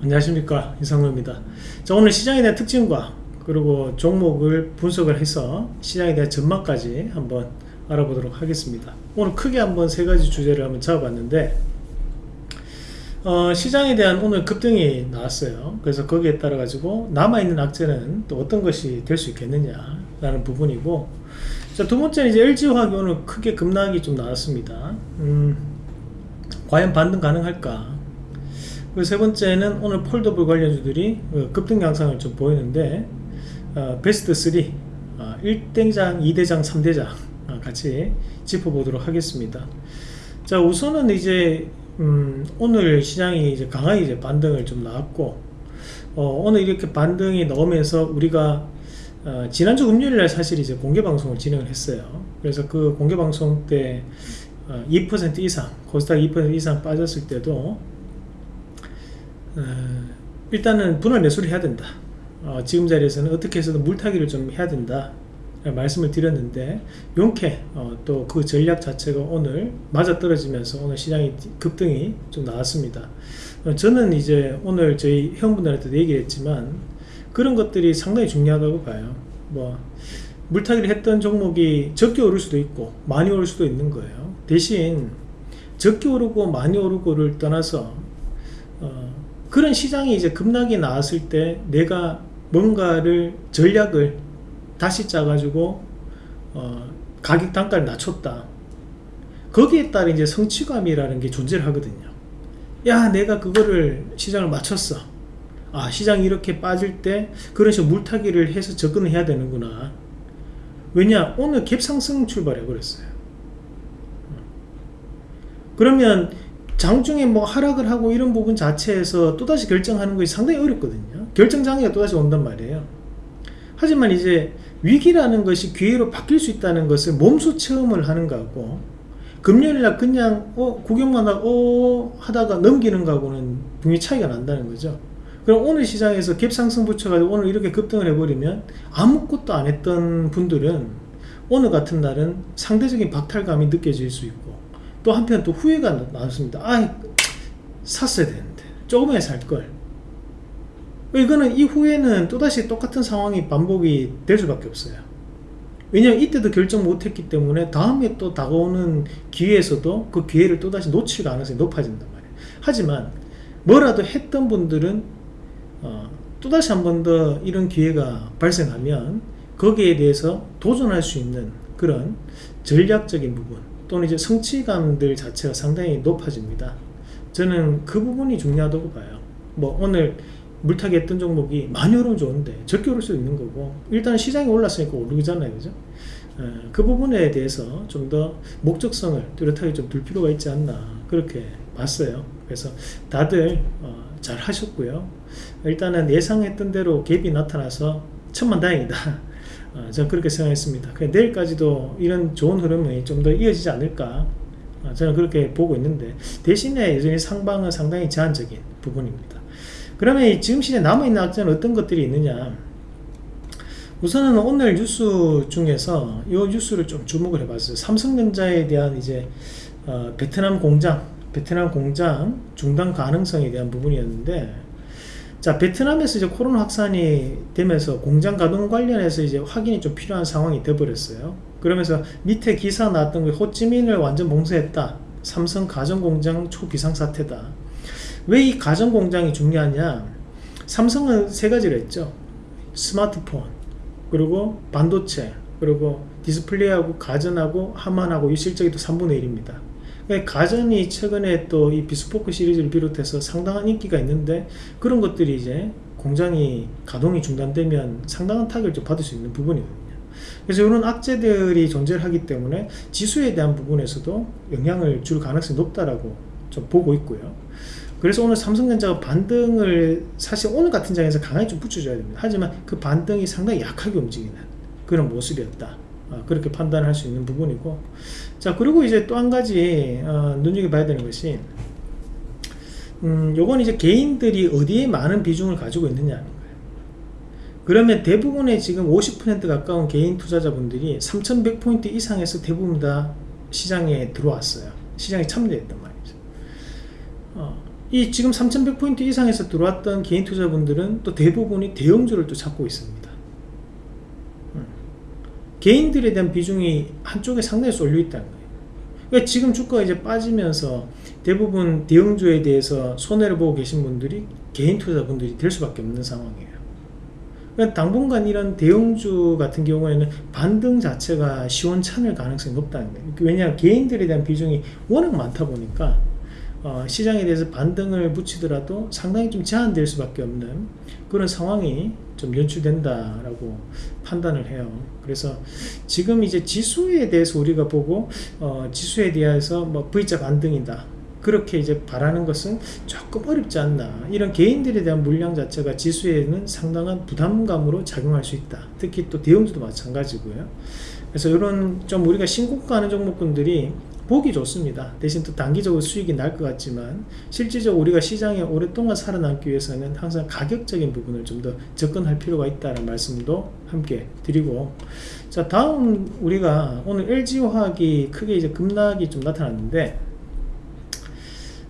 안녕하십니까. 이상로입니다. 자 오늘 시장에 대한 특징과 그리고 종목을 분석을 해서 시장에 대한 전망까지 한번 알아보도록 하겠습니다. 오늘 크게 한번 세 가지 주제를 한번 잡아봤는데 어, 시장에 대한 오늘 급등이 나왔어요. 그래서 거기에 따라 가지고 남아있는 악재는 또 어떤 것이 될 수 있겠느냐 라는 부분이고 자 두번째는 이제 LG화학이 오늘 크게 급락이 좀 나왔습니다. 음, 과연 반등 가능할까 그리고 세 번째는 오늘 폴더블 관련주들이 어, 급등 양상을 좀 보이는데 어, 베스트 3 어, 1대장, 2대장, 3대장 어, 같이 짚어보도록 하겠습니다. 자 우선은 이제 음, 오늘 시장이 이제 강하게 이제 반등을 좀 나왔고 어, 오늘 이렇게 반등이 나오면서 우리가 어, 지난주 금요일날 사실 이제 공개 방송을 진행을 했어요. 그래서 그 공개 방송 때2% 이상 코스닥 2% 이상 빠졌을 때도 어, 일단은 분할 매수를 해야 된다. 어, 지금 자리에서는 어떻게 해서든 물타기를 좀 해야 된다. 말씀을 드렸는데 용케 어, 또그 전략 자체가 오늘 맞아떨어지면서 오늘 시장이 급등이 좀 나왔습니다. 어, 저는 이제 오늘 저희 회원분들한테도 얘기를 했지만 그런 것들이 상당히 중요하다고 봐요. 뭐 물타기를 했던 종목이 적게 오를 수도 있고 많이 오를 수도 있는 거예요. 대신 적게 오르고 많이 오르고를 떠나서 어, 그런 시장이 이제 급락이 나왔을 때 내가 뭔가를 전략을 다시 짜가지고 어, 가격 단가를 낮췄다. 거기에 따른 이제 성취감이라는 게 존재를 하거든요. 야 내가 그거를 시장을 맞췄어. 아 시장이 이렇게 빠질 때 그런 식으로 물타기를 해서 접근을 해야 되는구나. 왜냐 오늘 갭상승 출발해 버렸어요. 그러면 장중에 뭐 하락을 하고 이런 부분 자체에서 또다시 결정하는 것이 상당히 어렵거든요. 결정장애가 또다시 온단 말이에요. 하지만 이제 위기라는 것이 기회로 바뀔 수 있다는 것을 몸소 체험을 하는 거하고 금요일날 그냥 어 구경만 하고 어 하다가 넘기는 거하고는 분명히 차이가 난다는 거죠. 그럼 오늘 시장에서 갭상승 붙여가지고 오늘 이렇게 급등을 해버리면 아무것도 안 했던 분들은 오늘 같은 날은 상대적인 박탈감이 느껴질 수 있고 또 한편 또 후회가 나왔습니다. 아 샀어야 되는데. 조금에 살걸. 이거는 이후에는 또다시 똑같은 상황이 반복이 될 수밖에 없어요. 왜냐면 이때도 결정 못했기 때문에 다음에 또 다가오는 기회에서도 그 기회를 또다시 놓칠 가능성이 높아진단 말이에요. 하지만 뭐라도 했던 분들은 어, 또다시 한 번 더 이런 기회가 발생하면 거기에 대해서 도전할 수 있는 그런 전략적인 부분 또는 이제 성취감들 자체가 상당히 높아집니다. 저는 그 부분이 중요하다고 봐요. 뭐 오늘 물타기 했던 종목이 많이 오르면 좋은데 적게 오를 수 있는 거고 일단 시장이 올랐으니까 오르잖아요. 그죠? 어, 그 부분에 대해서 좀 더 목적성을 뚜렷하게 좀 둘 필요가 있지 않나 그렇게 봤어요. 그래서 다들 어, 잘 하셨고요. 일단은 예상했던 대로 갭이 나타나서 천만다행이다. 어, 저는 그렇게 생각했습니다. 내일까지도 이런 좋은 흐름이 좀 더 이어지지 않을까 어, 저는 그렇게 보고 있는데 대신에 여전히 상방은 상당히 제한적인 부분입니다. 그러면 지금 시대 남아있는 악재는 어떤 것들이 있느냐 우선은 오늘 뉴스 중에서 이 뉴스를 좀 주목을 해봤어요. 삼성전자에 대한 이제 어, 베트남 공장 베트남 공장 중단 가능성에 대한 부분이었는데 자 베트남에서 이제 코로나 확산이 되면서 공장 가동 관련해서 이제 확인이 좀 필요한 상황이 돼버렸어요. 그러면서 밑에 기사 나왔던 게 호찌민을 완전 봉쇄했다. 삼성 가전공장 초비상사태다. 왜 이 가전공장이 중요하냐? 삼성은 세 가지를 했죠. 스마트폰 그리고 반도체 그리고 디스플레이하고 가전하고 하만하고 이 실적이 또 3분의 1입니다. 예, 가전이 최근에 또 이 비스포크 시리즈를 비롯해서 상당한 인기가 있는데 그런 것들이 이제 공장이 가동이 중단되면 상당한 타격을 좀 받을 수 있는 부분이거든요. 그래서 이런 악재들이 존재를 하기 때문에 지수에 대한 부분에서도 영향을 줄 가능성이 높다라고 좀 보고 있고요. 그래서 오늘 삼성전자가 반등을 사실 오늘 같은 장에서 강하게 좀 붙여줘야 됩니다. 하지만 그 반등이 상당히 약하게 움직이는 그런 모습이었다. 어, 그렇게 판단할 수 있는 부분이고. 자 그리고 이제 또 한 가지 어, 눈여겨봐야 되는 것이 음, 요건 이제 개인들이 어디에 많은 비중을 가지고 있느냐는 거예요. 그러면 대부분의 지금 50% 가까운 개인 투자자분들이 3100포인트 이상에서 대부분 다 시장에 들어왔어요. 시장에 참여했단 말이죠. 어, 이 지금 3100포인트 이상에서 들어왔던 개인 투자분들은 또 대부분이 대형주를 또 찾고 있습니다. 음. 개인들에 대한 비중이 한쪽에 상당히 쏠려 있다는 거예요. 그러니까 지금 주가가 이제 빠지면서 대부분 대형주에 대해서 손해를 보고 계신 분들이 개인 투자분들이 될 수밖에 없는 상황이에요. 그러니까 당분간 이런 대형주 같은 경우에는 반등 자체가 시원찮을 가능성이 높다는 거예요. 왜냐하면 개인들에 대한 비중이 워낙 많다 보니까 어, 시장에 대해서 반등을 붙이더라도 상당히 좀 제한될 수밖에 없는 그런 상황이 좀 연출된다라고 판단을 해요. 그래서 지금 이제 지수에 대해서 우리가 보고 어, 지수에 대해서 뭐 V자 반등이다. 그렇게 이제 바라는 것은 조금 어렵지 않나 이런 개인들에 대한 물량 자체가 지수에는 상당한 부담감으로 작용할 수 있다 특히 또 대형주도 마찬가지고요 그래서 이런 좀 우리가 신고가 하는 종목군들이 보기 좋습니다. 대신 또 단기적으로 수익이 날 것 같지만 실질적으로 우리가 시장에 오랫동안 살아남기 위해서는 항상 가격적인 부분을 좀 더 접근할 필요가 있다는 말씀도 함께 드리고 자 다음 우리가 오늘 LG화학이 크게 이제 급락이 좀 나타났는데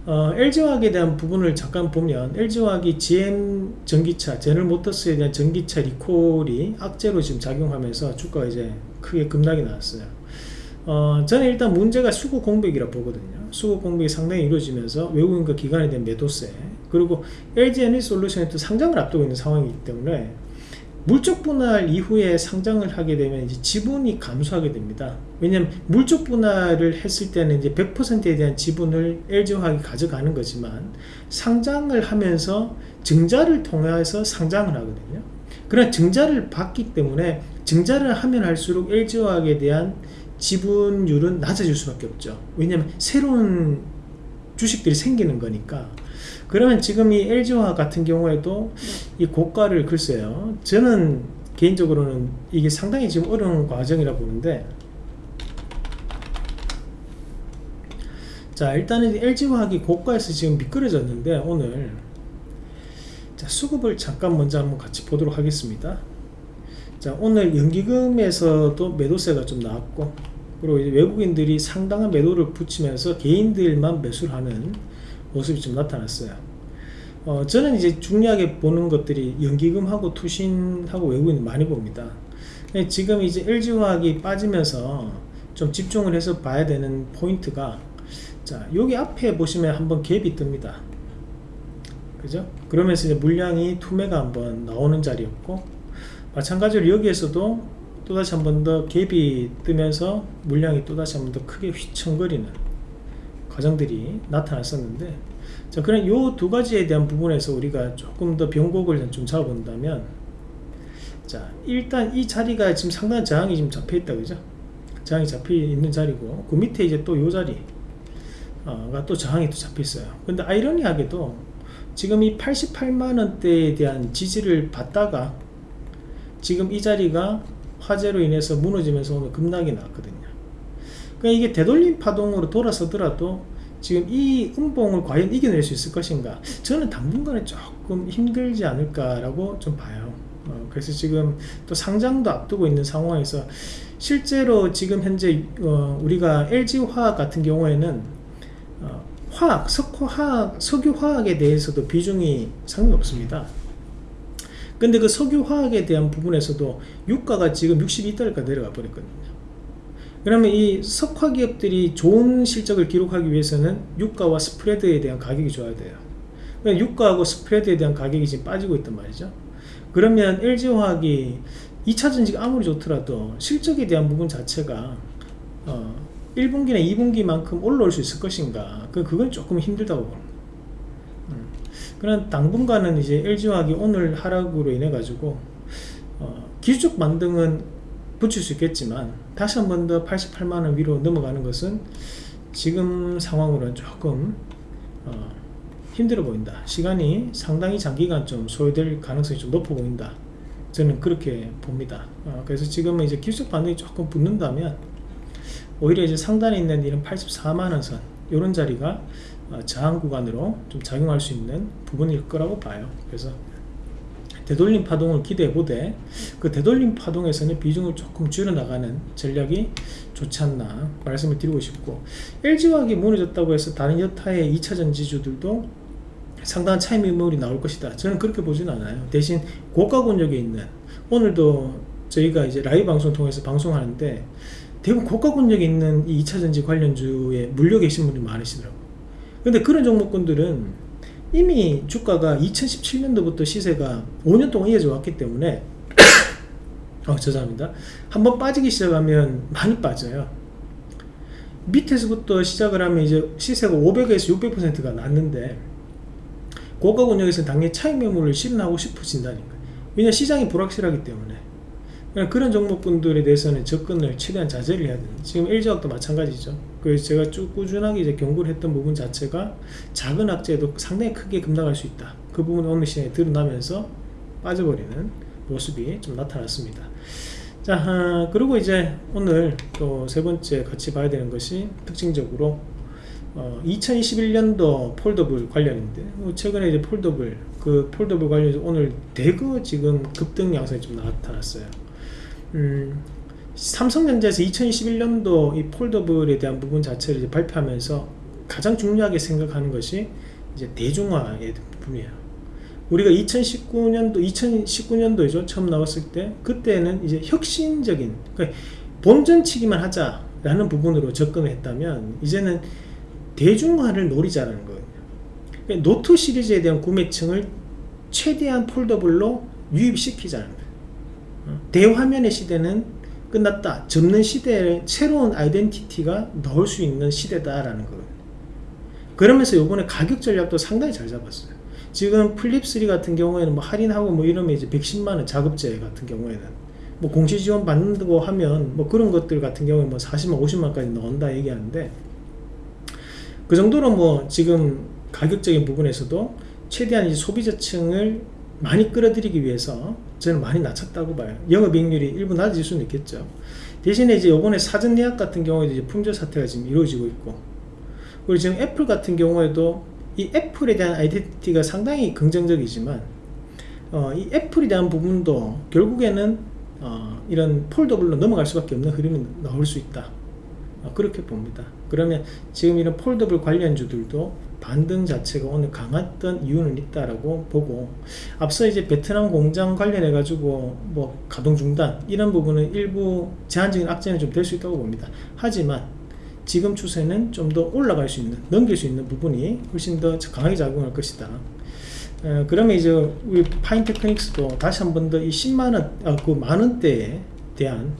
어, LG화학에 대한 부분을 잠깐 보면 LG화학이 GM 전기차, 제널모터스에 대한 전기차 리콜이 악재로 지금 작용하면서 주가가 이제 크게 급락이 나왔어요. 어, 저는 일단 문제가 수급 공백이라 보거든요. 수급 공백이 상당히 이루어지면서 외국인과 기관에 대한 매도세 그리고 LG 에너지 솔루션이 또 상장을 앞두고 있는 상황이기 때문에 물적 분할 이후에 상장을 하게 되면 이제 지분이 감소하게 됩니다. 왜냐하면 물적 분할을 했을 때는 이제 100%에 대한 지분을 LG화학이 가져가는 거지만 상장을 하면서 증자를 통해서 상장을 하거든요. 그러나 증자를 받기 때문에 증자를 하면 할수록 LG화학에 대한 지분율은 낮아질 수밖에 없죠. 왜냐하면 새로운 주식들이 생기는 거니까. 그러면 지금 이 LG화학 같은 경우에도 이 고가를 글쎄요. 저는 개인적으로는 이게 상당히 지금 어려운 과정이라 보는데. 자 일단은 LG화학이 고가에서 지금 미끄러졌는데 오늘. 자 수급을 잠깐 먼저 한번 같이 보도록 하겠습니다 자 오늘 연기금에서도 매도세가 좀 나왔고 그리고 외국인들이 상당한 매도를 붙이면서 개인들만 매수를 하는 모습이 좀 나타났어요. 어, 저는 이제 중요하게 보는 것들이 연기금하고 투신하고 외국인 많이 봅니다. 지금 이제 LG화학이 빠지면서 좀 집중을 해서 봐야 되는 포인트가 자 여기 앞에 보시면 한번 갭이 뜹니다. 그죠? 그러면서 이제 물량이 투매가 한번 나오는 자리였고 마찬가지로 여기에서도 또다시 한 번 더 갭이 뜨면서 물량이 또다시 한 번 더 크게 휘청거리는 과정들이 나타났었는데 자 그럼 이두 가지에 대한 부분에서 우리가 조금 더 변곡을 좀 잡아본다면 자 일단 이 자리가 지금 상당한 저항이 지금 잡혀 있다 그죠? 저항이 잡혀 있는 자리고 그 밑에 이제 또이 자리가 또 저항이 또 잡혀 있어요. 근데 아이러니하게도 지금 이 88만원대에 대한 지지를 받다가 지금 이 자리가 화재로 인해서 무너지면서 오늘 급락이 났거든요. 그러니까 이게 되돌림 파동으로 돌아서더라도 지금 이 음봉을 과연 이겨낼 수 있을 것인가? 저는 당분간은 조금 힘들지 않을까 라고 좀 봐요. 어, 그래서 지금 또 상장도 앞두고 있는 상황에서 실제로 지금 현재 어, 우리가 LG화학 같은 경우에는 어, 화학, 석화학, 석유화학에 대해서도 비중이 상당히 없습니다 근데 그 석유화학에 대한 부분에서도 유가가 지금 62달러가 내려가 버렸거든요. 그러면 이 석화 기업들이 좋은 실적을 기록하기 위해서는 유가와 스프레드에 대한 가격이 좋아야 돼요. 유가하고 스프레드에 대한 가격이 지금 빠지고 있단 말이죠. 그러면 LG화학이 2차 전지가 아무리 좋더라도 실적에 대한 부분 자체가 어 1분기나 2분기만큼 올라올 수 있을 것인가? 그 그건 조금 힘들다고 봅니다 그런 당분간은 이제 LG화학이 오늘 하락으로 인해 가지고 어, 기술적 만등은 붙일 수 있겠지만 다시 한 번 더 88만원 위로 넘어가는 것은 지금 상황으로는 조금 어, 힘들어 보인다. 시간이 상당히 장기간 좀 소요될 가능성이 좀 높아 보인다. 저는 그렇게 봅니다. 어, 그래서 지금은 이제 기술적 반등이 조금 붙는다면 오히려 이제 상단에 있는 이런 84만원 선 이런 자리가 어, 저항 구간으로 좀 작용할 수 있는 부분일 거라고 봐요 그래서 되돌림 파동을 기대해 보되 그 되돌림 파동에서는 비중을 조금 줄여나가는 전략이 좋지 않나 말씀을 드리고 싶고 LG화학이 무너졌다고 해서 다른 여타의 2차전 지주들도 상당한 차익 매물이 나올 것이다. 저는 그렇게 보진 않아요. 대신 고가 권역에 있는 오늘도 저희가 이제 라이브 방송 통해서 방송하는데 대부분 고가 권역에 있는 이 2차전지 관련주에 물려 계신 분이 많으시더라고요. 근데 그런 종목군들은 이미 주가가 2017년도부터 시세가 5년 동안 이어져 왔기 때문에 어, 죄송합니다. 한번 빠지기 시작하면 많이 빠져요. 밑에서부터 시작을 하면 이제 시세가 500에서 600%가 났는데 고가 권역에서 당연히 차익 매물을 실현하고 싶으신다니까. 왜냐 시장이 불확실하기 때문에. 그런 종목군들에 대해서는 접근을 최대한 자제를 해야 돼요. 지금 LG화학도 마찬가지죠. 그래서 제가 쭉 꾸준하게 이제 경고를 했던 부분 자체가 작은 악재도 상당히 크게 급락할 수 있다. 그 부분이 오늘 시장에 드러나면서 빠져버리는 모습이 좀 나타났습니다. 자, 아, 그리고 이제 오늘 또 세 번째 같이 봐야 되는 것이 특징적으로 어, 2021년도 foldable 관련인데 어, 최근에 이제 foldable 그 foldable 관련해서 오늘 대거 지금 급등 양상이 좀 나타났어요. 음, 삼성전자에서 2021년도 이 foldable에 대한 부분 자체를 발표하면서 가장 중요하게 생각하는 것이 이제 대중화의 부분이에요. 우리가 2019년도 2019년도이죠 처음 나왔을 때 그때는 이제 혁신적인 그러니까 본전치기만 하자라는 부분으로 접근을 했다면 이제는 대중화를 노리자는 거예요. 그러니까 노트 시리즈에 대한 구매층을 최대한 foldable로 유입시키자는 거예요. 어, 대화면의 시대는 끝났다. 접는 시대에 새로운 아이덴티티가 넣을 수 있는 시대다라는 거예요. 그러면서 요번에 가격 전략도 상당히 잘 잡았어요. 지금 플립3 같은 경우에는 뭐 할인하고 뭐 이러면 이제 110만원 자급제 같은 경우에는 뭐 공시 지원 받는다고 하면 뭐 그런 것들 같은 경우에 뭐 40만 50만까지 넣는다 얘기하는데 그 정도로 뭐 지금 가격적인 부분에서도 최대한 소비자층을 많이 끌어들이기 위해서 저는 많이 낮췄다고 봐요. 영업이익률이 일부 낮아질 수는 있겠죠. 대신에 이제 요번에 사전 예약 같은 경우에도 이제 품절 사태가 지금 이루어지고 있고 그리고 지금 애플 같은 경우에도 이 애플에 대한 아이덴티티가 상당히 긍정적이지만 어, 이 애플에 대한 부분도 결국에는 어, 이런 foldable로 넘어갈 수밖에 없는 흐름이 나올 수 있다. 어, 그렇게 봅니다. 그러면 지금 이런 foldable 관련주들도 반등 자체가 오늘 강했던 이유는 있다라고 보고 앞서 이제 베트남 공장 관련해 가지고 뭐 가동 중단 이런 부분은 일부 제한적인 악재는 좀 될 수 있다고 봅니다. 하지만 지금 추세는 좀 더 올라갈 수 있는 넘길 수 있는 부분이 훨씬 더 강하게 작용할 것이다. 어, 그러면 이제 우리 파인테크닉스도 다시 한 번 더 이 10만원 아, 그 만원대에 대한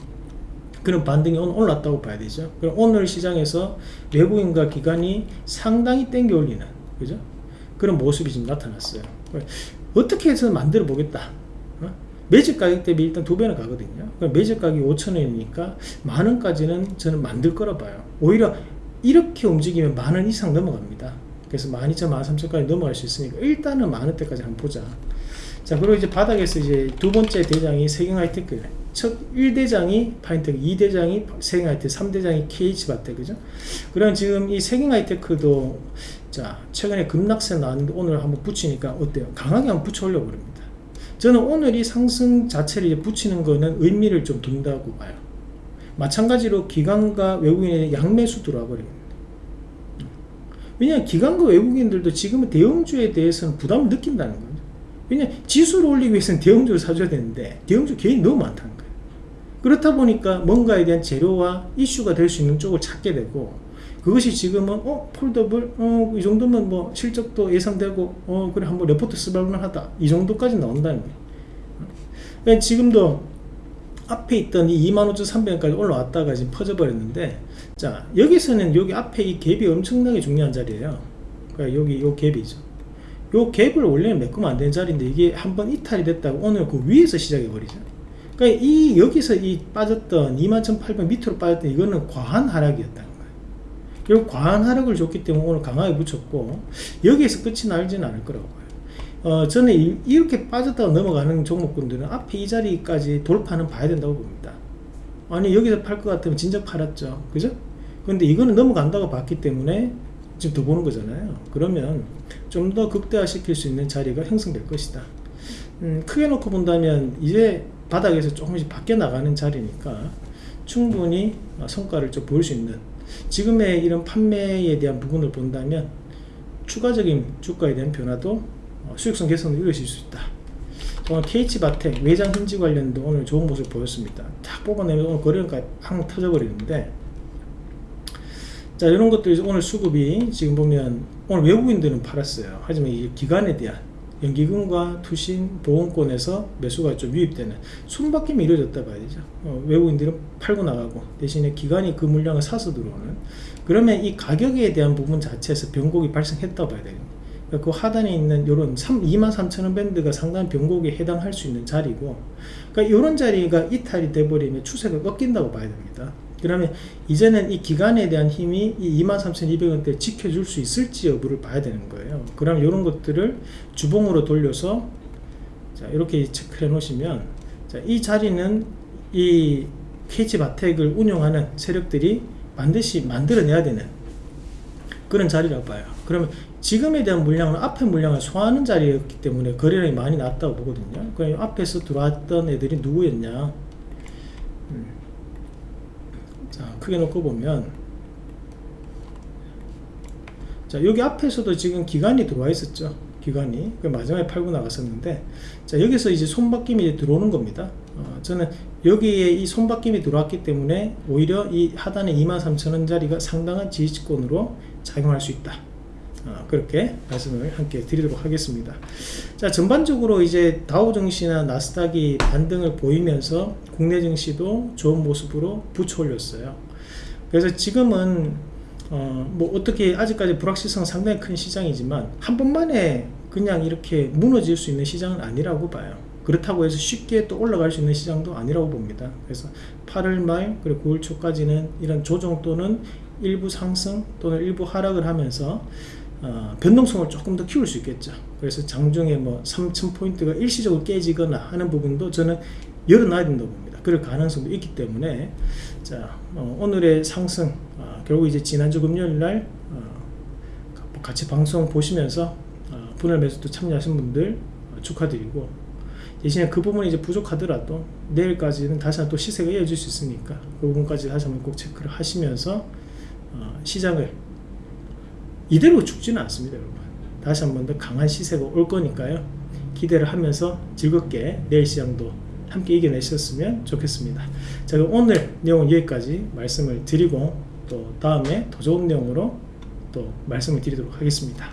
그런 반등이 올랐다고 봐야 되죠. 그럼 오늘 시장에서 외국인과 기관이 상당히 땡겨 올리는 그죠? 그런 모습이 지금 나타났어요. 어떻게 해서 만들어 보겠다. 어? 매집 가격 대비 일단 두 배는 가거든요. 매집 가격이 5천원이니까 만원까지는 저는 만들 거라 봐요. 오히려 이렇게 움직이면 만원 이상 넘어갑니다. 그래서 12,000, 13,000까지 넘어갈 수 있으니까 일단은 만원대까지 한번 보자. 자, 그리고 이제 바닥에서 이제 두 번째 대장이 세경 하이테크. 첫 1대장이 파인텍, 2대장이 세경 하이테크, 3대장이 KH바텍, 그죠? 그럼 지금 이 세경 하이테크도 자, 최근에 급락세 나왔는데 오늘 한번 붙이니까 어때요? 강하게 한번 붙여 올려 버립니다. 저는 오늘 이 상승 자체를 붙이는 거는 의미를 좀 둔다고 봐요. 마찬가지로 기관과 외국인의 양매수 들어와 버립니다. 왜냐하면 기관과 외국인들도 지금은 대형주에 대해서는 부담을 느낀다는 거죠. 왜냐 지수를 올리기 위해서는 대형주를 사줘야 되는데 대형주 개인이 너무 많다는 거예요. 그렇다 보니까 뭔가에 대한 재료와 이슈가 될 수 있는 쪽을 찾게 되고 그것이 지금은 어 foldable 어 이 정도면 뭐 실적도 예상되고 어 그래 한번 레포트 써볼만 하다. 이 정도까지 나온다는 거예요. 그러니까 지금도 앞에 있던 이 25,300원까지 올라왔다가 지금 퍼져버렸는데 자 여기서는 여기 앞에 이 갭이 엄청나게 중요한 자리예요. 그러니까 여기 요 갭이죠. 요 갭을 원래는 메꾸면 안 되는 자리인데 이게 한번 이탈이 됐다고 오늘 그 위에서 시작해 버리죠 그러니까 이 여기서 이 빠졌던 21,800 밑으로 빠졌던 이거는 과한 하락이었다는 거예요 결국 과한 하락을 줬기 때문에 오늘 강하게 붙였고 여기에서 끝이 날지는 않을 거라고 봐요 어, 저는 이, 이렇게 빠졌다가 넘어가는 종목군들은 앞에 이 자리까지 돌파는 봐야 된다고 봅니다. 아니 여기서 팔 것 같으면 진작 팔았죠. 그죠? 근데 이거는 넘어간다고 봤기 때문에 지금 더 보는 거잖아요. 그러면 좀 더 극대화시킬 수 있는 자리가 형성될 것이다. 음, 크게 놓고 본다면 이제 바닥에서 조금씩 바뀌어 나가는 자리니까 충분히 성과를 좀 보일 수 있는 지금의 이런 판매에 대한 부분을 본다면 추가적인 주가에 대한 변화도 어, 수익성 개선도 이루어질 수 있다. 오늘 KH바텍 외장 힌지 관련도 오늘 좋은 모습 보였습니다. 딱 뽑아내면 오늘 팡 터져버리는데 자 이런 것도 오늘 수급이 지금 보면 오늘 외국인들은 팔았어요. 하지만 이 기관에 대한 연기금과 투신 보험권에서 매수가 좀 유입되는 숨바뀜이 이루어졌다 봐야 되죠. 어, 외국인들은 팔고 나가고 대신에 기관이 그 물량을 사서 들어오는 그러면 이 가격에 대한 부분 자체에서 변곡이 발생했다 봐야 됩니다. 그러니까 그 하단에 있는 이런 2만 3천 원 밴드가 상당한 변곡에 해당할 수 있는 자리고 그러니까 이런 자리가 이탈이 돼버리면 추세가 꺾인다고 봐야 됩니다. 그러면 이제는 이 기간에 대한 힘이 이 23,200원대 지켜줄 수 있을지 여부를 봐야 되는 거예요. 그럼 이런 것들을 주봉으로 돌려서 자, 이렇게 체크해 놓으시면 자, 이 자리는 이 KH 바텍을 운영하는 세력들이 반드시 만들어내야 되는 그런 자리라고 봐요. 그러면 지금에 대한 물량은 앞에 물량을 소화하는 자리였기 때문에 거래량이 많이 났다고 보거든요. 그럼 앞에서 들어왔던 애들이 누구였냐? 음. 자 크게 놓고 보면. 자 여기 앞에서도 지금 기간이 들어와 있었죠. 기간이. 그 마지막에 팔고 나갔었는데. 자 여기서 이제 손바뀜이 들어오는 겁니다. 어, 저는 여기에 이 손바뀜이 들어왔기 때문에 오히려 이 하단의 23,000원짜리가 상당한 지지권으로 작용할 수 있다. 어, 그렇게 말씀을 함께 드리도록 하겠습니다. 자, 전반적으로 이제 다우 증시나 나스닥이 반등을 보이면서 국내 증시도 좋은 모습으로 붙여 올렸어요. 그래서 지금은 어, 뭐 어떻게 아직까지 불확실성 상당히 큰 시장이지만 한 번만에 그냥 이렇게 무너질 수 있는 시장은 아니라고 봐요. 그렇다고 해서 쉽게 또 올라갈 수 있는 시장도 아니라고 봅니다. 그래서 8월 말 그리고 9월 초까지는 이런 조정 또는 일부 상승 또는 일부 하락을 하면서 어, 변동성을 조금 더 키울 수 있겠죠. 그래서 장중에 뭐 3,000포인트가 일시적으로 깨지거나 하는 부분도 저는 열어놔야 된다고 봅니다. 그럴 가능성도 있기 때문에 자 어, 오늘의 상승 어, 결국 이제 지난주 금요일 날 어, 같이 방송 보시면서 어, 분할 매수도 참여하신 분들 어, 축하드리고 대신에 그 부분이 이제 부족하더라도 내일까지는 다시 한번 또 시세가 이어질 수 있으니까 그 부분까지 다시 한번 꼭 체크를 하시면서 어, 시장을 이대로 죽지는 않습니다 여러분. 다시 한 번 더 강한 시세가 올 거니까요. 기대를 하면서 즐겁게 내일 시장도 함께 이겨내셨으면 좋겠습니다. 자 오늘 내용은 여기까지 말씀을 드리고 또 다음에 더 좋은 내용으로 또 말씀을 드리도록 하겠습니다